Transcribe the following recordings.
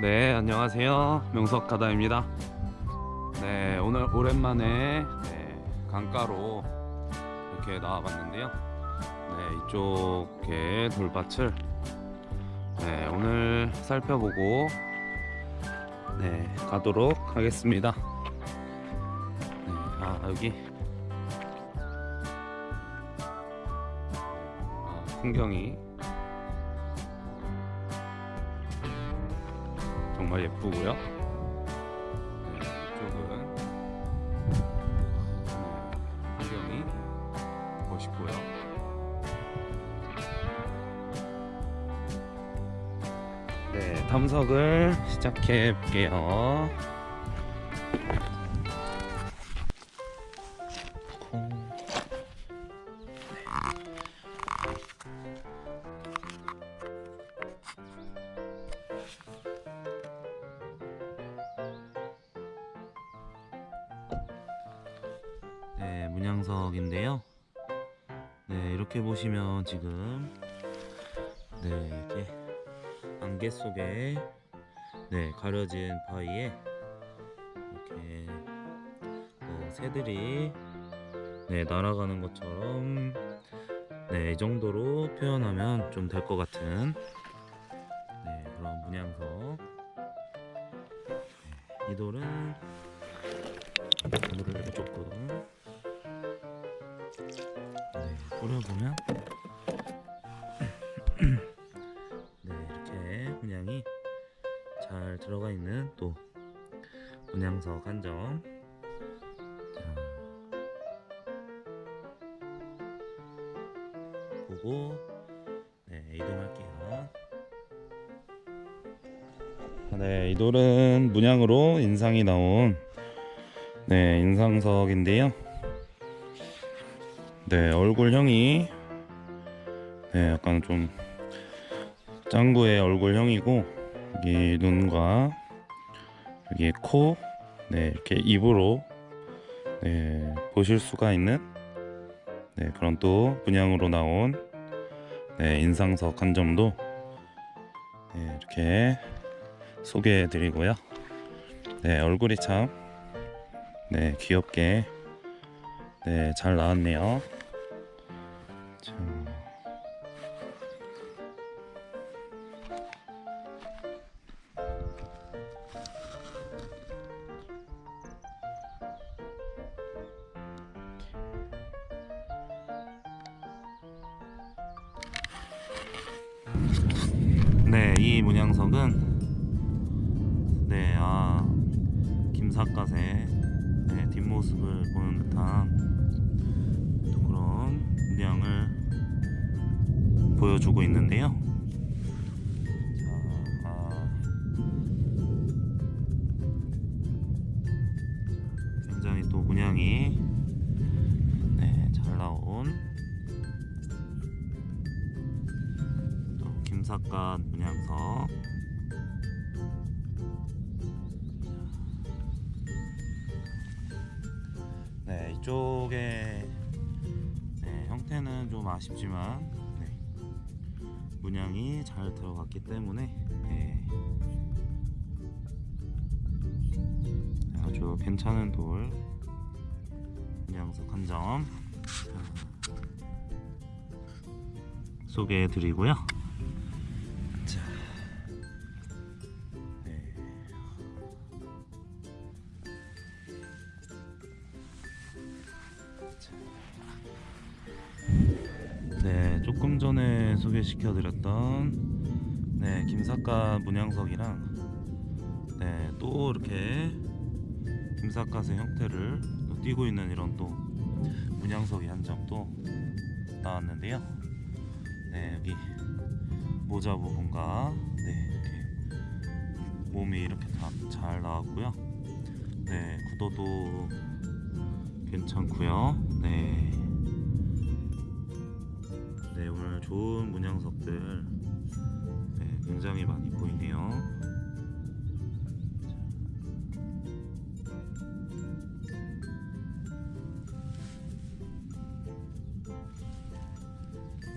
네 안녕하세요. 명석하다입니다. 네 오늘 오랜만에 네, 강가로 이렇게 나와봤는데요. 네 이쪽에 돌밭을 네 오늘 살펴보고 네 가도록 하겠습니다. 네, 아 여기. 아, 풍경이 정말 예쁘고요. 네, 이쪽은 네, 풍경이 멋있고요. 네, 탐석을 시작해 볼게요. 네, 문양석인데요. 네, 이렇게 보시면 지금 네, 이렇게 안개 속에 네, 가려진 바위에 이렇게 어, 새들이 네, 날아가는 것처럼 네, 이 정도로 표현하면 좀 될 것 같은 네, 그런 문양석. 네, 이 돌은 물을 조금 네, 뿌려보면 네 이렇게 문양이 잘 들어가 있는 또 문양석 한 점. 자, 보고 네 이동할게요. 네, 이 돌은 문양으로 인상이 나온 네 인상석인데요. 네 얼굴형이 네 약간 좀 짱구의 얼굴형이고 여기 눈과 여기 코, 네 이렇게 입으로 네 보실 수가 있는 네 그런 또 문양으로 나온 네 인상석 한 점도 네 이렇게 소개해 드리고요. 네 얼굴이 참 네 귀엽게 네 잘 나왔네요. 자. 네, 이 문양석은 네, 아 김삿갓의 네, 뒷모습을 보는 듯한 또 문양을 보여주고 있는데요. 자, 아, 굉장히 또 문양이 네, 잘 나온 또 김삿갓 문양석. 네 이쪽에 네, 형태는 좀 아쉽지만 네, 문양이 잘 들어갔기 때문에 네, 아주 괜찮은 돌. 문양석 한 점. 소개해 드리고요. 자, 네. 네, 조금 전에 소개시켜 드렸던 네, 김삿갓 문양석이랑 네, 또 이렇게 김삿갓의 형태를 또 띄고 있는 이런 또 문양석이 한 점 또 나왔는데요. 네, 여기 모자 부분과 네, 이렇게 몸이 이렇게 다 잘 나왔고요. 네, 구도도 괜찮고요. 네. 네, 오늘 좋은 문양석들 네, 굉장히 많이 보이네요.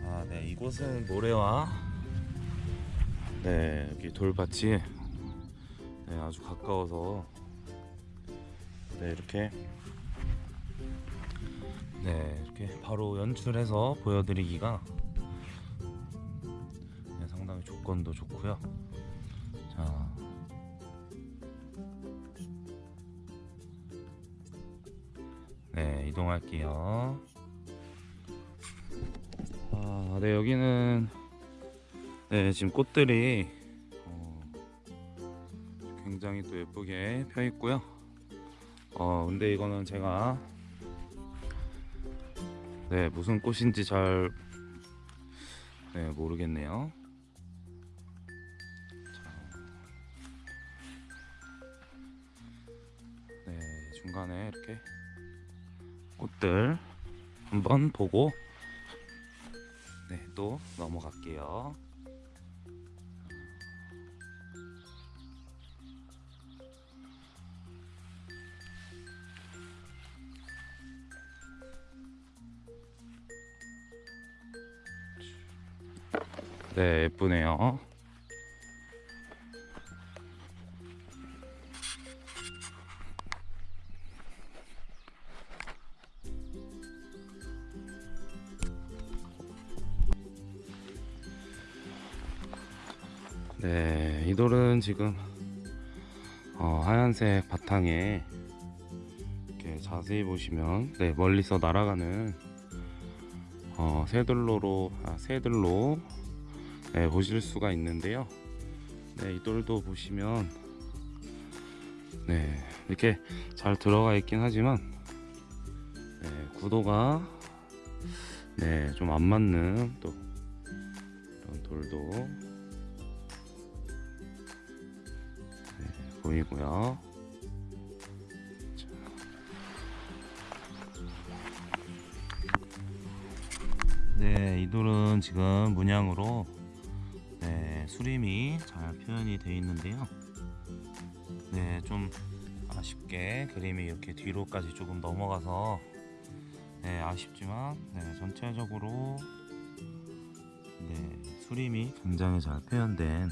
아, 네, 이곳은 모래와 네, 여기 돌밭이 네, 아주 가까워서 네 이렇게 네 이렇게 바로 연출해서 보여드리기가 네, 상당히 조건도 좋고요. 자. 네, 이동할게요. 아, 네, 여기는 네, 지금 꽃들이 어, 굉장히 또 예쁘게 펴 있고요. 어, 근데 이거는 제가 네, 무슨 꽃인지 잘 네, 모르겠네요. 네, 중간에 이렇게 꽃들 한번 보고 네, 또 넘어갈게요. 네, 예쁘네요. 네, 이 돌은 지금 어, 하얀색 바탕에 이렇게 자세히 보시면 네, 멀리서 날아가는 어, 새들로로 아, 새들로 네, 보실 수가 있는데요. 네, 이 돌도 보시면 네, 이렇게 잘 들어가 있긴 하지만 네, 구도가 네, 좀 안 맞는 또 이런 돌도 네, 보이고요. 자. 네, 이 돌은 지금 문양으로 네, 수림이 잘 표현이 되어 있는데요. 네, 좀 아쉽게 그림이 이렇게 뒤로까지 조금 넘어가서 네, 아쉽지만 네, 전체적으로 네, 수림이 굉장히 잘 표현된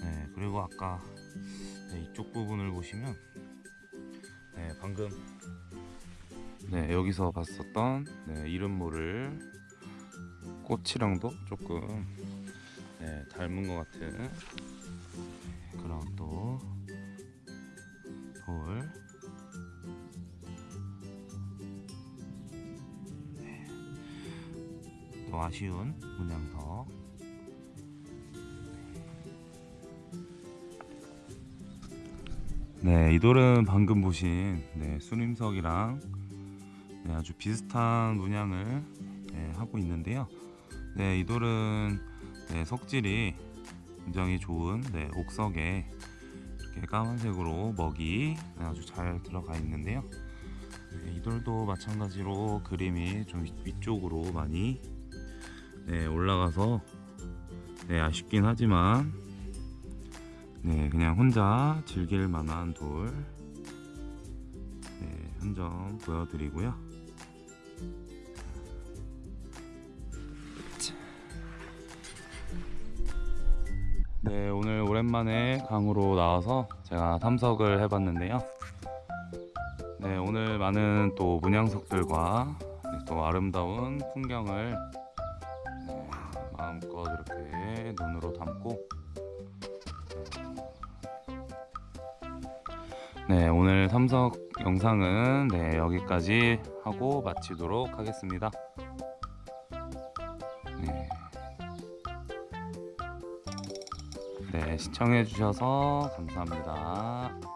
네, 그리고 아까 네, 이쪽 부분을 보시면 네, 방금 네, 여기서 봤었던 네, 이름 모를 꽃이랑도 조금 네, 닮은 것 같은 네, 그런 또 돌. 네, 또 아쉬운 문양석. 네, 이 돌은 방금 보신 네, 수림석이랑 네, 아주 비슷한 문양을 네, 하고 있는데요. 네, 이 돌은 네, 석질이 굉장히 좋은 네, 옥석에 이렇게 까만색으로 먹이 네, 아주 잘 들어가 있는데요. 네, 이 돌도 마찬가지로 그림이 좀 위- 위쪽으로 많이 네, 올라가서 네, 아쉽긴 하지만 네, 그냥 혼자 즐길 만한 돌 네, 한점 보여드리고요. 네, 오늘 오랜만에 강으로 나와서 제가 탐석을 해봤는데요. 네, 오늘 많은 또 문양석들과 네, 또 아름다운 풍경을 네, 마음껏 이렇게 눈으로 담고 네, 오늘 탐석 영상은 네, 여기까지 하고 마치도록 하겠습니다. 네. 네, 시청해주셔서 감사합니다.